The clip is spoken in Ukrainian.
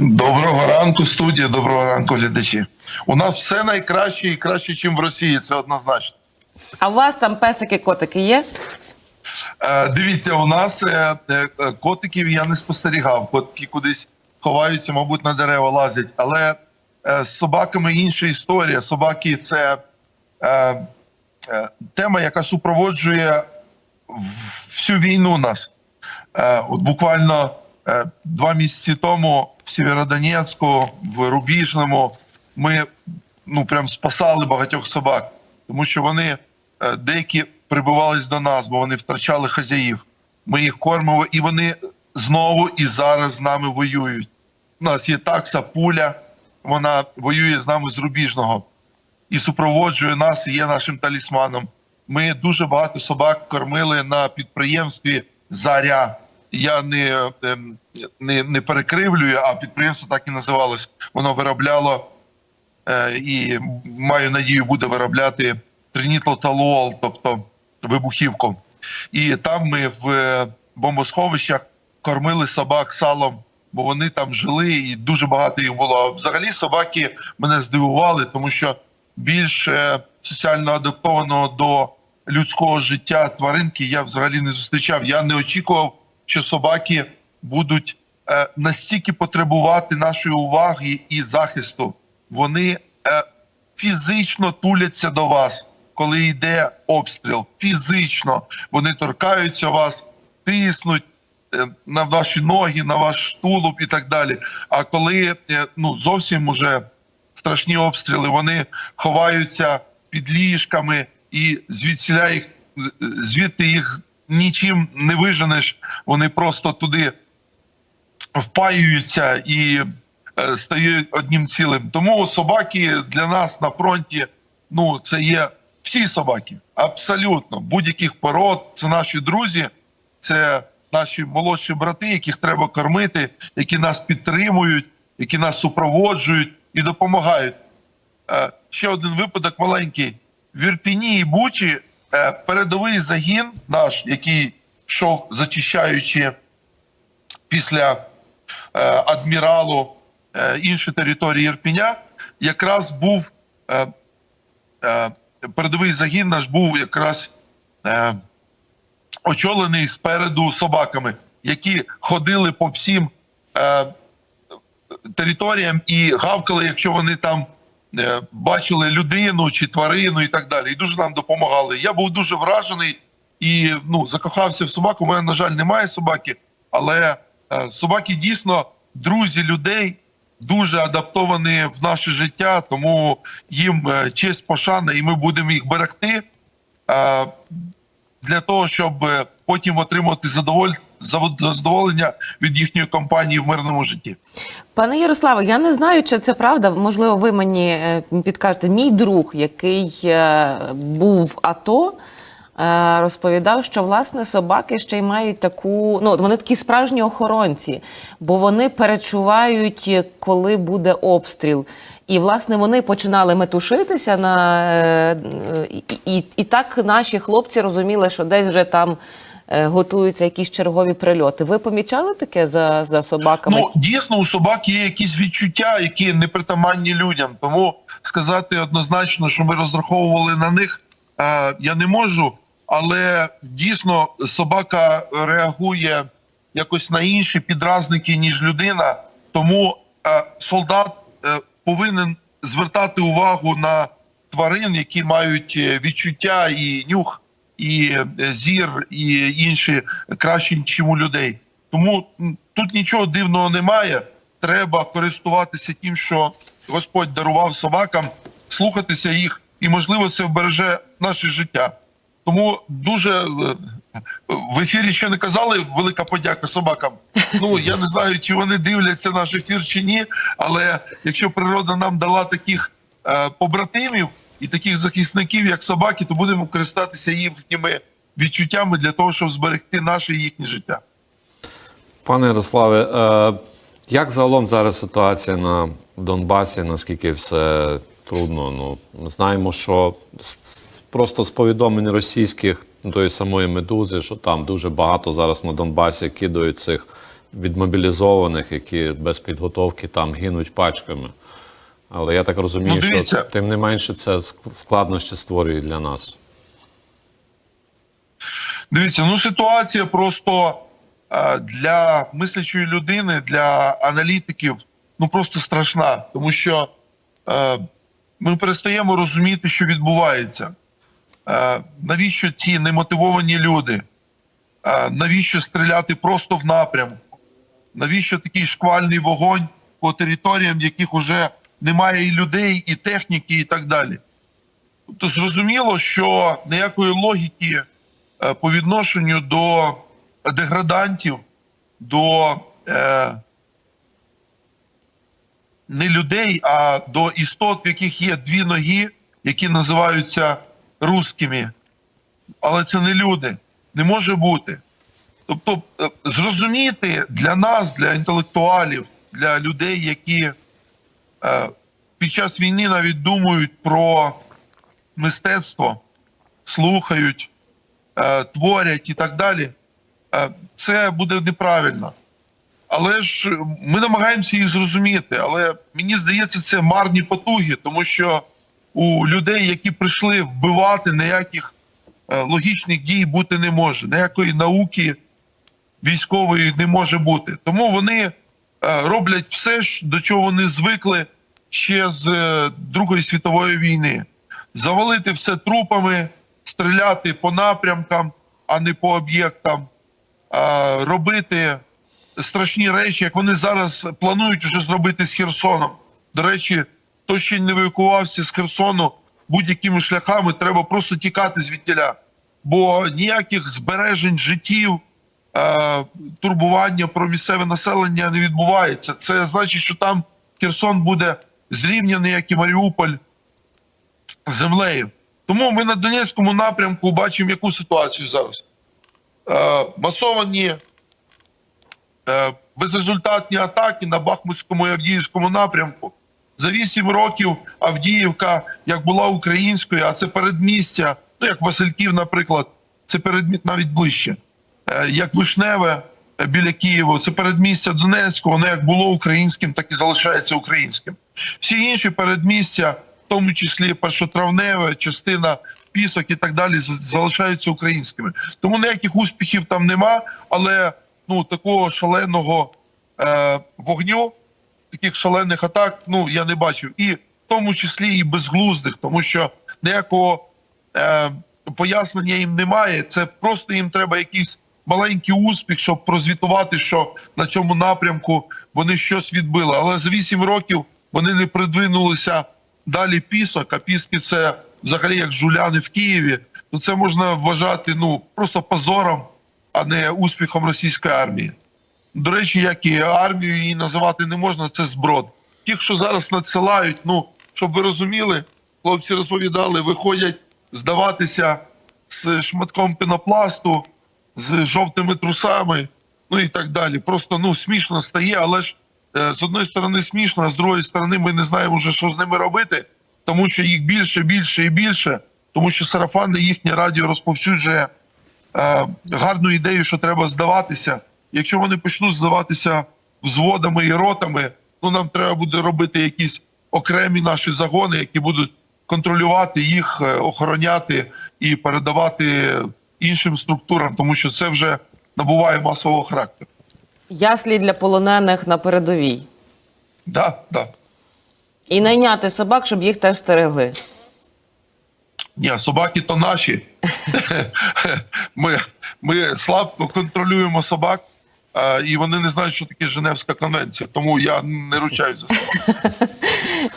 Доброго ранку, студія. Доброго ранку, глядачі. У нас все найкраще і краще, ніж в Росії. Це однозначно. А у вас там песики, котики є? Е, дивіться, у нас е, е, е, котиків я не спостерігав. Котики кудись ховаються, мабуть, на дерева лазять. Але е, з собаками інша історія. Собаки це е, е, тема, яка супроводжує в- всю війну нас. Е, от буквально два місяці тому в Сєвєродонецьку, в Рубіжному, ми ну прям спасали багатьох собак, тому що вони е, деякі прибивались до нас, бо вони втрачали хазяїв. Ми їх кормимо, і вони знову і зараз з нами воюють. У нас є такса пуля, вона воює з нами з Рубіжного і супроводжує нас, і є нашим талісманом. Ми дуже багато собак кормили на підприємстві Заря. Я не, ем, не, не перекривлюю, а підприємство так і називалось. Воно виробляло е, і маю надію, буде виробляти тринітлоталуол, тобто вибухівку. І там ми в е, бомбосховищах кормили собак салом, бо вони там жили, і дуже багато їх було. Взагалі собаки мене здивували, тому що більш е, соціально адаптованого до людського життя тваринки я взагалі не зустрічав. Я не очікував, що собаки будуть е, настільки потребувати нашої уваги і захисту. Вони е, фізично туляться до вас, коли йде обстріл. Фізично вони торкаються вас, тиснуть е, на ваші ноги, на ваш тулуб і так далі. А коли ну зовсім уже страшні обстріли, вони ховаються під ліжками і звідсіля їх звідти їх нічим не виженеш. Вони просто туди впаюються і е, стають одним цілим. Тому собаки для нас на фронті, ну це є всі собаки, абсолютно будь-яких пород. Це наші друзі, це наші молодші брати, яких треба кормити, які нас підтримують, які нас супроводжують і допомагають. Е, Ще один випадок маленький. В Ірпіні і Бучі передовий загін наш, який йшов зачищаючи після е, адміралу е, інші території Ірпіня, якраз був е, е, передовий загін наш був якраз е, очолений спереду собаками, які ходили по всім е, територіям і гавкали, якщо вони там е, бачили людину чи тварину і так далі. І дуже нам допомагали. Я був дуже вражений і ну, закохався в собаку. У мене, на жаль, немає собаки, але е, собаки дійсно друзі людей. Дуже адаптовані в наше життя, тому їм е, честь пошана, і ми будемо їх берегти е, для того, щоб е, потім отримати задоволь... задоволення від їхньої компанії в мирному житті. Пане Ярославе, я не знаю, чи це правда. Можливо, ви мені е, підкажете. Мій друг, який е, був в АТО, е, розповідав, що власне собаки ще й мають таку. Ну, вони такі справжні охоронці, бо вони перечувають, коли буде обстріл. І власне вони починали метушитися на і, і, і так наші хлопці розуміли, що десь вже там. Е, Готуються якісь чергові прильоти. Ви помічали таке за, за собаками? Ну дійсно у собак є якісь відчуття, які непритаманні людям. Тому сказати однозначно, що ми розраховували на них, е, я не можу. Але дійсно собака реагує якось на інші підразники, ніж людина. Тому е, солдат повинен звертати увагу на тварин, які мають відчуття і нюх, і е, зір, і інші кращі, ніж у людей. Тому тут нічого дивного немає. Треба користуватися тим, що Господь дарував собакам, слухатися їх, і можливо це вбереже наше життя. Тому дуже е, в ефірі ще не казали велика подяка собакам. Ну я не знаю, чи вони дивляться наш ефір чи ні. Але якщо природа нам дала таких е, побратимів і таких захисників, як собаки, то будемо користатися їхніми відчуттями для того, щоб зберегти наше і їхнє життя. Пане Ярославе, е, як загалом зараз ситуація на Донбасі? Наскільки все трудно? Ну знаємо, що просто з повідомлень російських тої самої медузи, що там дуже багато зараз на Донбасі кидають цих відмобілізованих, які без підготовки там гинуть пачками. Але я так розумію, Ну, що тим не менше це складнощі створює для нас. Дивіться, ну ситуація просто е, для мислячої людини, для аналітиків, ну просто страшна, тому що е, ми перестаємо розуміти, що відбувається. Е, навіщо ці немотивовані люди? Навіщо стріляти просто в напрямку? Навіщо такий шквальний вогонь по територіям, яких вже немає і людей, і техніки, і так далі? Тобто зрозуміло, що ніякої логіки е, по відношенню до деградантів, до е, не людей, а до істот, в яких є дві ноги, які називаються русскими. Але це не люди. Не може бути. Тобто, е, зрозуміти для нас, для інтелектуалів, для людей, які під час війни навіть думають про мистецтво, слухають, е, творять і так далі, е, це буде неправильно. Але ж ми намагаємося їх зрозуміти. Але мені здається, це марні потуги, тому що у людей, які прийшли вбивати, ніяких е, логічних дій бути не може, ніякої науки військової не може бути. Тому вони е, роблять все, до чого вони звикли ще з е, Другої світової війни. Завалити все трупами, стріляти по напрямкам, а не по об'єктам, е, робити страшні речі, як вони зараз планують вже зробити з Херсоном. До речі, хто ще не евакувався з Херсону будь-якими шляхами, треба просто тікати звідтіля. Бо ніяких збережень життів, е, турбування про місцеве населення не відбувається. Це значить, що там Херсон буде зрівняний, як і Маріуполь, землею. Тому ми на Донецькому напрямку бачимо, яку ситуацію зараз. Е, масовані е, безрезультатні атаки на Бахмутському і Авдіївському напрямку. За вісім років Авдіївка, як була українською, а це передмістя, ну як Васильків, наприклад, це передмість навіть ближче, е, як Вишневе е, біля Києва, це передмістя Донецького, воно як було українським, так і залишається українським. Всі інші передмістя, в тому числі першотравневе, частина пісок і так далі, залишаються українськими. Тому ніяких успіхів там нема, але ну такого шаленого е, вогню, таких шалених атак, ну я не бачив. І в тому числі і безглуздих, тому що ніякого е, пояснення їм немає. Це просто їм треба якийсь маленький успіх, щоб прозвітувати, що на цьому напрямку вони щось відбили. Але за 8 років вони не придвинулися далі пісок, а піски це взагалі як жуляни в Києві. То це можна вважати ну просто позором, а не успіхом російської армії. До речі, як і армію її називати не можна, це зброд. Ті, що зараз надсилають, ну щоб ви розуміли, хлопці розповідали, виходять здаватися з шматком пенопласту, з жовтими трусами, ну і так далі. Просто ну смішно стає, але ж е, з одної сторони смішно, а з другої сторони ми не знаємо вже, що з ними робити, тому що їх більше, більше і більше, тому що сарафанне їхнє радіо розповсюджує е, гарну ідею, що треба здаватися. Якщо вони почнуть здаватися взводами і ротами, ну нам треба буде робити якісь окремі наші загони, які будуть контролювати їх, е, охороняти і передавати іншим структурам, тому що це вже набуває масового характеру. Яслі для полонених на передовій. Да, да. І найняти собак, щоб їх теж стерегли. Ні, собаки то наші. Ми, ми слабко контролюємо собак, і вони не знають, що таке Женевська конвенція. Тому я не ручаюсь за собак.